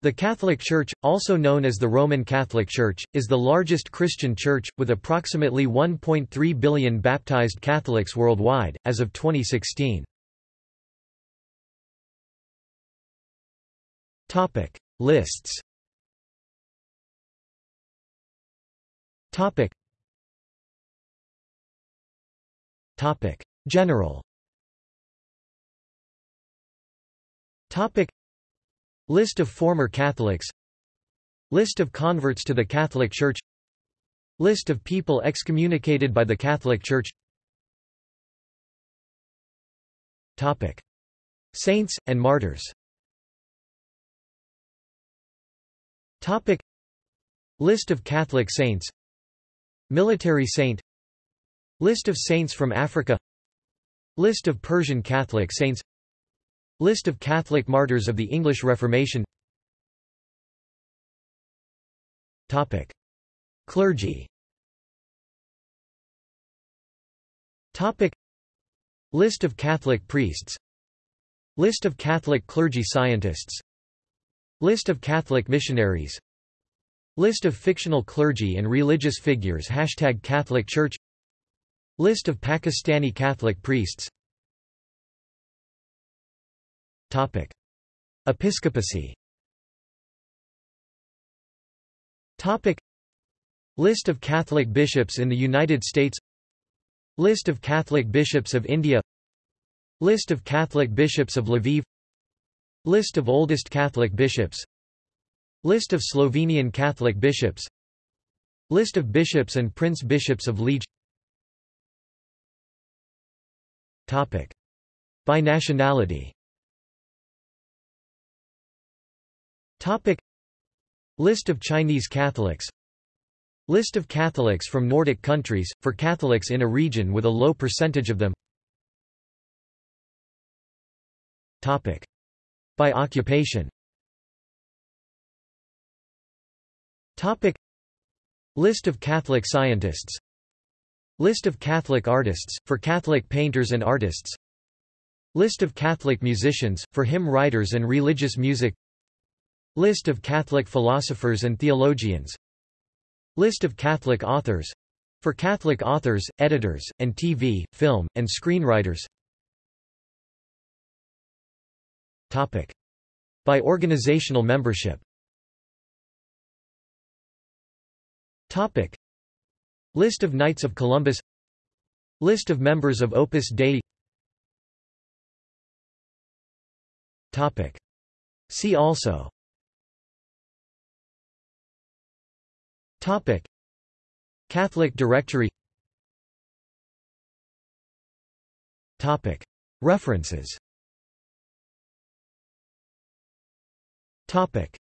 The Catholic Church, also known as the Roman Catholic Church, is the largest Christian church, with approximately 1.3 billion baptized Catholics worldwide, as of 2016. Lists. General List of former Catholics. List of converts to the Catholic Church. List of people excommunicated by the Catholic Church. Topic. Saints, and martyrs. Topic. List of Catholic saints. Military saint. List of saints from Africa. List of Persian Catholic saints List of Catholic martyrs of the English Reformation. Topic. Clergy. Topic. List of Catholic priests. List of Catholic clergy scientists. List of Catholic missionaries. List of fictional clergy and religious figures. Hashtag Catholic Church. List of Pakistani Catholic priests Topic. Episcopacy. Topic. List of Catholic bishops in the United States. List of Catholic bishops of India. List of Catholic bishops of Lviv. List of oldest Catholic bishops. List of Slovenian Catholic bishops. List of bishops and prince-bishops of Liege. Topic. By nationality Topic. List of Chinese Catholics. List of Catholics from Nordic countries, for Catholics in a region with a low percentage of them. Topic. By occupation. Topic. List of Catholic scientists. List of Catholic artists, for Catholic painters and artists. List of Catholic musicians, for hymn writers and religious music List of Catholic philosophers and theologians. List of Catholic authors. For Catholic authors, editors, and TV, film, and screenwriters. Topic. By organizational membership. Topic. List of Knights of Columbus. List of members of Opus Dei. Topic. See also Topic. Catholic Directory Topic. References Topic.